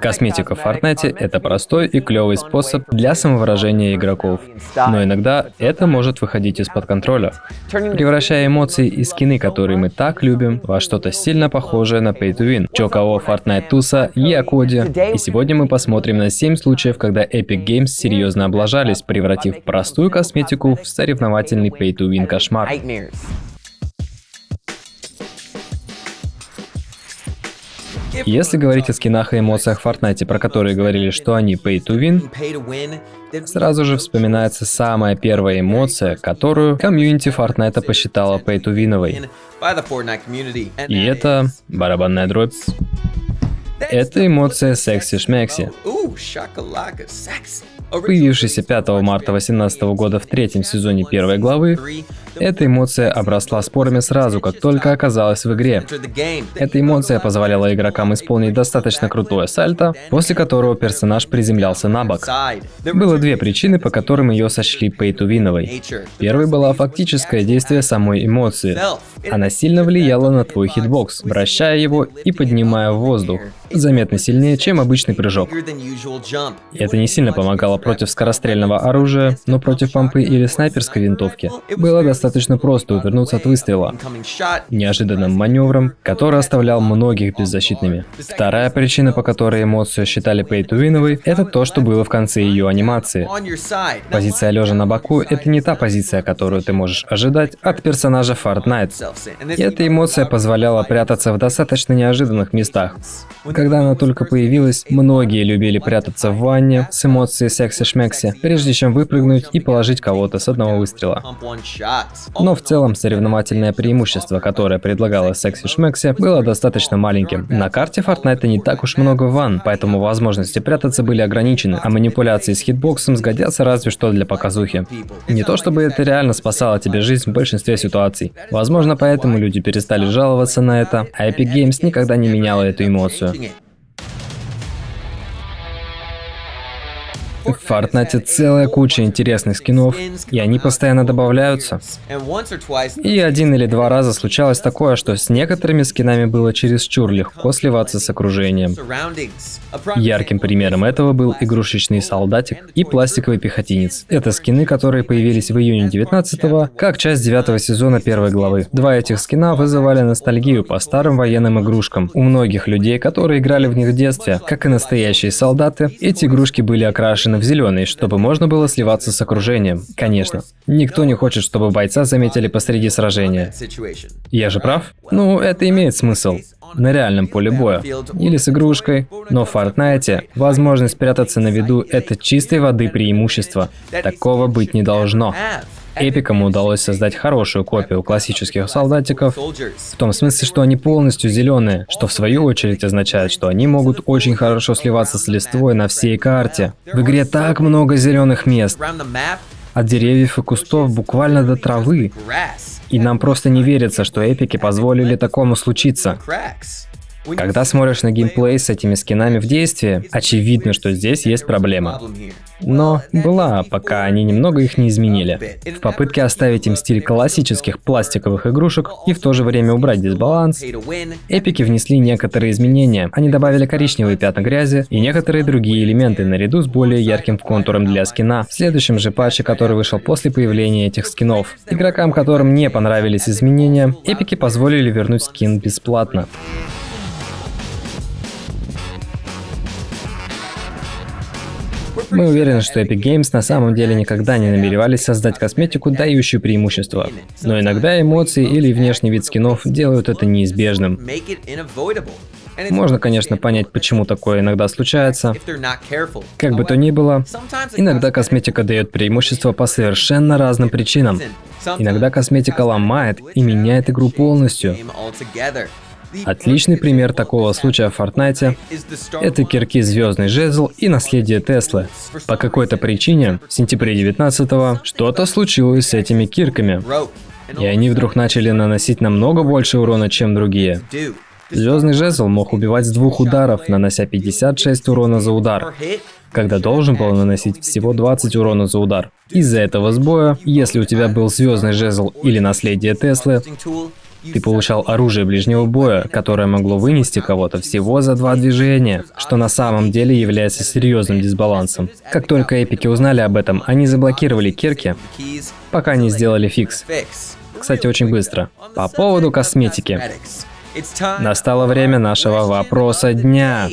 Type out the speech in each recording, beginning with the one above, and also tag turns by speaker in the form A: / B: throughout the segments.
A: Косметика в Fortnite — это простой и клевый способ для самовыражения игроков. Но иногда это может выходить из-под контроля, превращая эмоции и скины, которые мы так любим, во что-то сильно похожее на Pay to Win. Чё кого Fortnite туса, я Коди. И сегодня мы посмотрим на 7 случаев, когда Epic Games серьезно облажались, превратив простую косметику в соревновательный Pay to Win кошмар. Если говорить о скинах и эмоциях в Fortnite, про которые говорили, что они pay to win, сразу же вспоминается самая первая эмоция, которую комьюнити Fortnite посчитала pay to win И это барабанная дробь. Это эмоция секси-шмекси. Появившаяся 5 марта 2018 года в третьем сезоне первой главы, эта эмоция обросла спорами сразу, как только оказалась в игре. Эта эмоция позволяла игрокам исполнить достаточно крутое сальто, после которого персонаж приземлялся на бок. Было две причины, по которым ее сочли pay-to-win овой. Первой была фактическое действие самой эмоции. Она сильно влияла на твой хитбокс, вращая его и поднимая в воздух заметно сильнее, чем обычный прыжок. Это не сильно помогало против скорострельного оружия, но против помпы или снайперской винтовки было достаточно просто увернуться от выстрела, неожиданным маневром, который оставлял многих беззащитными. Вторая причина, по которой эмоцию считали пейтувиновой, это то, что было в конце ее анимации. Позиция лежа на боку — это не та позиция, которую ты можешь ожидать от персонажа Fortnite. И эта эмоция позволяла прятаться в достаточно неожиданных местах. Когда она только появилась, многие любили прятаться в ванне с эмоцией секси-шмекси, прежде чем выпрыгнуть и положить кого-то с одного выстрела. Но в целом соревновательное преимущество, которое предлагало секси-шмекси, было достаточно маленьким. На карте Fortnite не так уж много ванн, поэтому возможности прятаться были ограничены, а манипуляции с хитбоксом сгодятся разве что для показухи. Не то чтобы это реально спасало тебе жизнь в большинстве ситуаций. Возможно, поэтому люди перестали жаловаться на это, а Epic Games никогда не меняла эту эмоцию. В Fortnite целая куча интересных скинов, и они постоянно добавляются. И один или два раза случалось такое, что с некоторыми скинами было чересчур легко сливаться с окружением. Ярким примером этого был игрушечный солдатик и пластиковый пехотинец. Это скины, которые появились в июне 19 как часть девятого сезона первой главы. Два этих скина вызывали ностальгию по старым военным игрушкам. У многих людей, которые играли в них в детстве, как и настоящие солдаты, эти игрушки были окрашены в зеленый, чтобы можно было сливаться с окружением. Конечно. Никто не хочет, чтобы бойца заметили посреди сражения. Я же прав? Ну, это имеет смысл. На реальном поле боя. Или с игрушкой. Но в Fortnite возможность спрятаться на виду – это чистой воды преимущество. Такого быть не должно. Эпикам удалось создать хорошую копию классических солдатиков, в том смысле, что они полностью зеленые, что в свою очередь означает, что они могут очень хорошо сливаться с листвой на всей карте. В игре так много зеленых мест, от деревьев и кустов буквально до травы. И нам просто не верится, что эпики позволили такому случиться. Когда смотришь на геймплей с этими скинами в действии, очевидно, что здесь есть проблема. Но была, пока они немного их не изменили. В попытке оставить им стиль классических пластиковых игрушек и в то же время убрать дисбаланс, эпики внесли некоторые изменения. Они добавили коричневые пятна грязи и некоторые другие элементы наряду с более ярким контуром для скина. В следующем же патче, который вышел после появления этих скинов, игрокам, которым не понравились изменения, эпики позволили вернуть скин бесплатно. Мы уверены, что Epic Games на самом деле никогда не намеревались создать косметику, дающую преимущество. Но иногда эмоции или внешний вид скинов делают это неизбежным. Можно, конечно, понять, почему такое иногда случается. Как бы то ни было, иногда косметика дает преимущество по совершенно разным причинам. Иногда косметика ломает и меняет игру полностью. Отличный пример такого случая в Fortnite — это кирки Звездный Жезл и наследие Теслы. По какой-то причине в сентябре 19-го что-то случилось с этими кирками, и они вдруг начали наносить намного больше урона, чем другие. Звездный жезл мог убивать с двух ударов, нанося 56 урона за удар, когда должен был наносить всего 20 урона за удар. Из-за этого сбоя, если у тебя был звездный жезл или наследие Теслы, Ты получал оружие ближнего боя, которое могло вынести кого-то всего за два движения, что на самом деле является серьезным дисбалансом. Как только эпики узнали об этом, они заблокировали кирки, пока не сделали фикс. Кстати, очень быстро. По поводу косметики. Настало время нашего вопроса дня.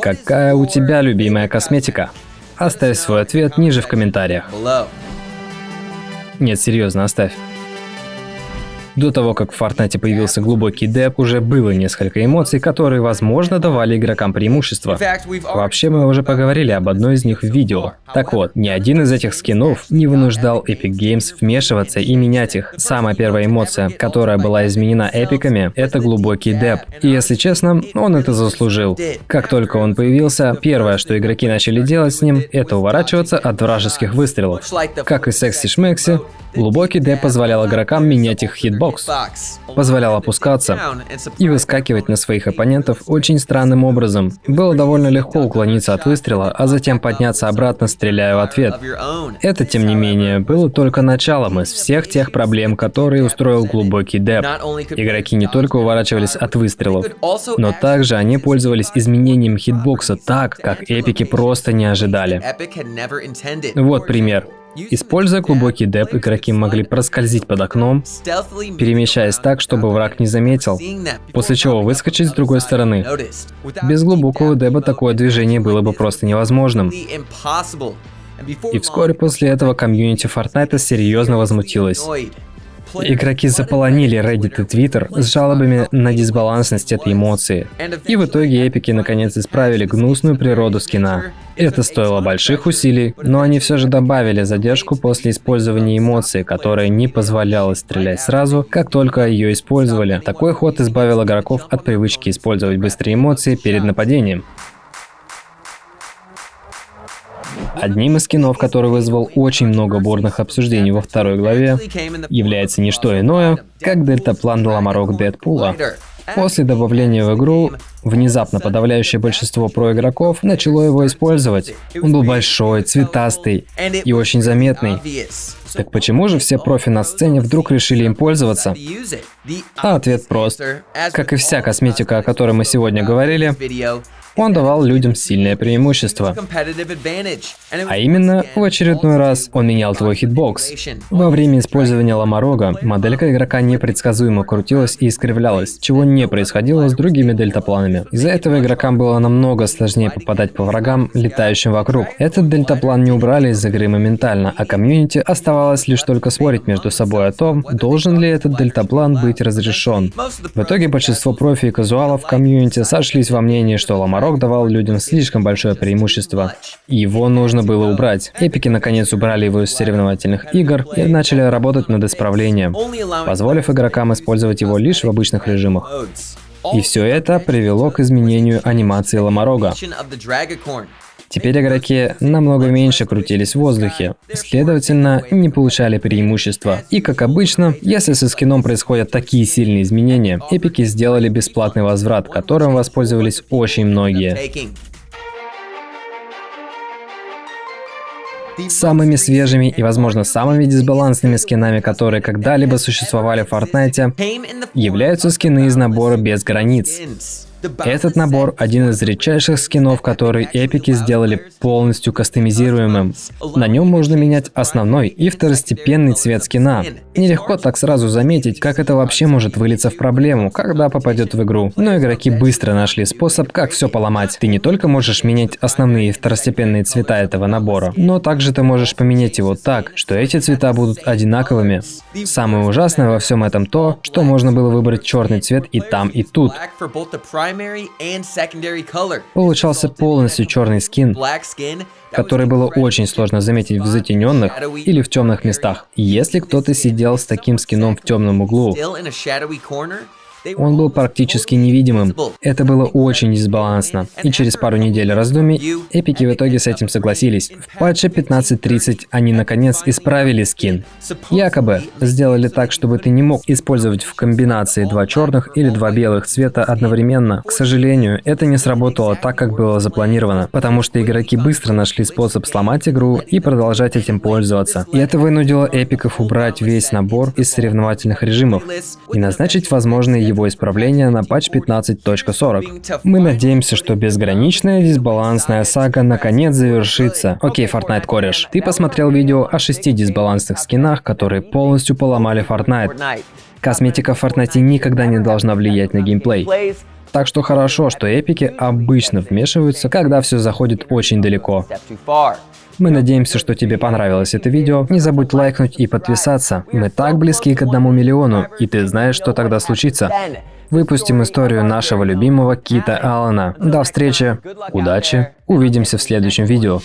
A: Какая у тебя любимая косметика? Оставь свой ответ ниже в комментариях. Нет, серьезно, оставь. До того, как в Fortnite появился глубокий деп, уже было несколько эмоций, которые, возможно, давали игрокам преимущество. Вообще, мы уже поговорили об одной из них в видео. Так вот, ни один из этих скинов не вынуждал Epic Games вмешиваться и менять их. Самая первая эмоция, которая была изменена эпиками, это глубокий деп. И если честно, он это заслужил. Как только он появился, первое, что игроки начали делать с ним, это уворачиваться от вражеских выстрелов. Как и Секси Шмекси, глубокий дэб позволял игрокам менять их хитбокс бокс, позволял опускаться и выскакивать на своих оппонентов очень странным образом. Было довольно легко уклониться от выстрела, а затем подняться обратно, стреляя в ответ. Это, тем не менее, было только началом из всех тех проблем, которые устроил глубокий дэб. Игроки не только уворачивались от выстрелов, но также они пользовались изменением хитбокса так, как эпики просто не ожидали. Вот пример. Используя глубокий деп, игроки могли проскользить под окном, перемещаясь так, чтобы враг не заметил, после чего выскочить с другой стороны. Без глубокого деба такое движение было бы просто невозможным. И вскоре после этого комьюнити Fortnite серьезно возмутилось. Игроки заполонили Reddit и Twitter с жалобами на дисбалансность этой эмоции. И в итоге эпики наконец исправили гнусную природу скина. Это стоило больших усилий, но они все же добавили задержку после использования эмоции, которая не позволяла стрелять сразу, как только ее использовали. Такой ход избавил игроков от привычки использовать быстрые эмоции перед нападением. Одним из скинов, который вызвал очень много бурных обсуждений во второй главе, является не что иное, как дельтаплан Ламарок Дэдпула. После добавления в игру, внезапно подавляющее большинство проигроков начало его использовать. Он был большой, цветастый и очень заметный. Так почему же все профи на сцене вдруг решили им пользоваться? А ответ прост. Как и вся косметика, о которой мы сегодня говорили, он давал людям сильное преимущество. А именно, в очередной раз он менял твой хитбокс. Во время использования ломорога моделька игрока непредсказуемо крутилась и искривлялась, чего не происходило с другими дельтапланами. Из-за этого игрокам было намного сложнее попадать по врагам, летающим вокруг. Этот дельтаплан не убрали из игры моментально, а комьюнити оставалось лишь только спорить между собой о том, должен ли этот дельтаплан быть разрешен. В итоге большинство профи и казуалов комьюнити сошлись во мнении, что ломорог Рок давал людям слишком большое преимущество. Его нужно было убрать. Эпики наконец убрали его из соревновательных игр и начали работать над исправлением, позволив игрокам использовать его лишь в обычных режимах. И все это привело к изменению анимации Ламарога. Теперь игроки намного меньше крутились в воздухе, следовательно, не получали преимущества. И как обычно, если со скином происходят такие сильные изменения, эпики сделали бесплатный возврат, которым воспользовались очень многие. Самыми свежими и, возможно, самыми дисбалансными скинами, которые когда-либо существовали в Fortnite, являются скины из набора без границ. Этот набор – один из редчайших скинов, которые эпики сделали полностью кастомизируемым. На нем можно менять основной и второстепенный цвет скина. Нелегко так сразу заметить, как это вообще может вылиться в проблему, когда попадет в игру. Но игроки быстро нашли способ, как все поломать. Ты не только можешь менять основные и второстепенные цвета этого набора, но также ты можешь поменять его так, что эти цвета будут одинаковыми. Самое ужасное во всем этом то, что можно было выбрать черный цвет и там, и тут. Получался полностью черный скин, который было очень сложно заметить в затененных или в темных местах. Если кто-то сидел с таким скином в темном углу, Он был практически невидимым. Это было очень дисбалансно. И через пару недель раздумий эпики в итоге с этим согласились. В патче 15.30 они наконец исправили скин. Якобы сделали так, чтобы ты не мог использовать в комбинации два черных или два белых цвета одновременно. К сожалению, это не сработало так, как было запланировано, потому что игроки быстро нашли способ сломать игру и продолжать этим пользоваться. И это вынудило эпиков убрать весь набор из соревновательных режимов и назначить возможные его исправления на патч 15.40. Мы надеемся, что безграничная дисбалансная сага наконец завершится. Окей, Fortnite кореш, ты посмотрел видео о шести дисбалансных скинах, которые полностью поломали Fortnite. Косметика в Fortnite никогда не должна влиять на геймплей. Так что хорошо, что эпики обычно вмешиваются, когда все заходит очень далеко. Мы надеемся, что тебе понравилось это видео. Не забудь лайкнуть и подписаться. Мы так близки к одному миллиону, и ты знаешь, что тогда случится. Выпустим историю нашего любимого Кита Аллена. До встречи, удачи, увидимся в следующем видео.